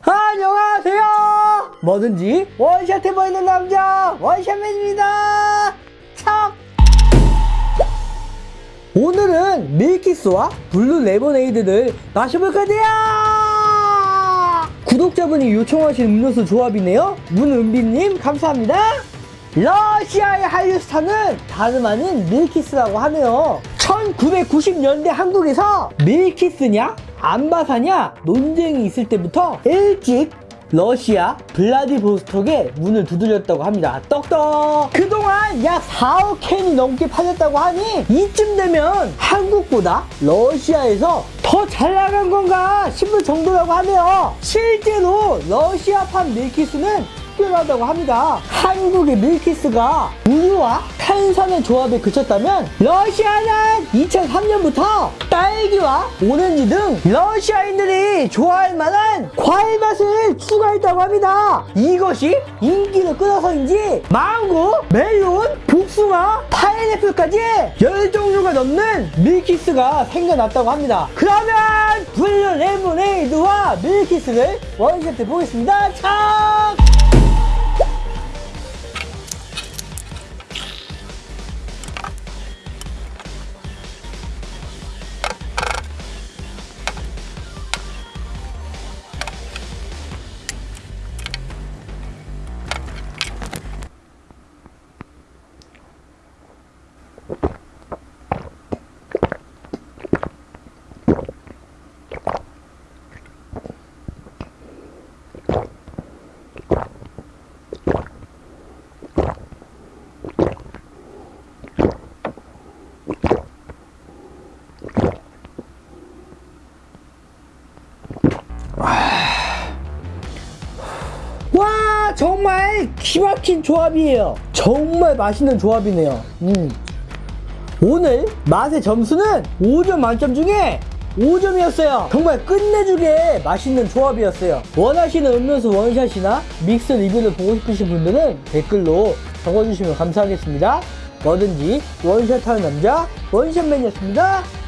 안녕하세요. 뭐든지 원샷 해보이는 남자 원샷맨입니다. 참. 오늘은 밀키스와 블루 레모네이드를 마셔볼 건데요. 구독자분이 요청하신 음료수 조합이네요. 문은비님 감사합니다. 러시아의 한류 스타는 다름 아닌 밀키스라고 하네요. 1990년대 한국에서 밀키스냐 암바사냐 논쟁이 있을 때부터 일찍 러시아 블라디보스톡에 문을 두드렸다고 합니다. 똑똑! 그동안 약 4억 캔이 넘게 팔렸다고 하니 이쯤 되면 한국보다 러시아에서 더 잘 나간 건가 싶을 정도라고 하네요. 실제로 러시아판 밀키스는 특별하다고 합니다. 한국의 밀키스가 우유와 탄산의 조합에 그쳤다면 러시아는 2003년부터 딸기와 오렌지 등 러시아인들이 좋아할 만한 과일 맛을 추가했다고 합니다. 이것이 인기를 끌어서인지 망고, 멜론, 복숭아, 파인애플까지 10종류가 넘는 밀키스가 생겨났다고 합니다. 그러면 블루 레모네이드와 밀키스를 원샷 해보겠습니다. 참! 정말 기막힌 조합이에요. 정말 맛있는 조합이네요. 음. 오늘 맛의 점수는 5점 만점 중에 5점이었어요. 정말 끝내주게 맛있는 조합이었어요. 원하시는 음료수 원샷이나 믹스 리뷰를 보고 싶으신 분들은 댓글로 적어주시면 감사하겠습니다. 뭐든지 원샷하는 남자 원샷맨이었습니다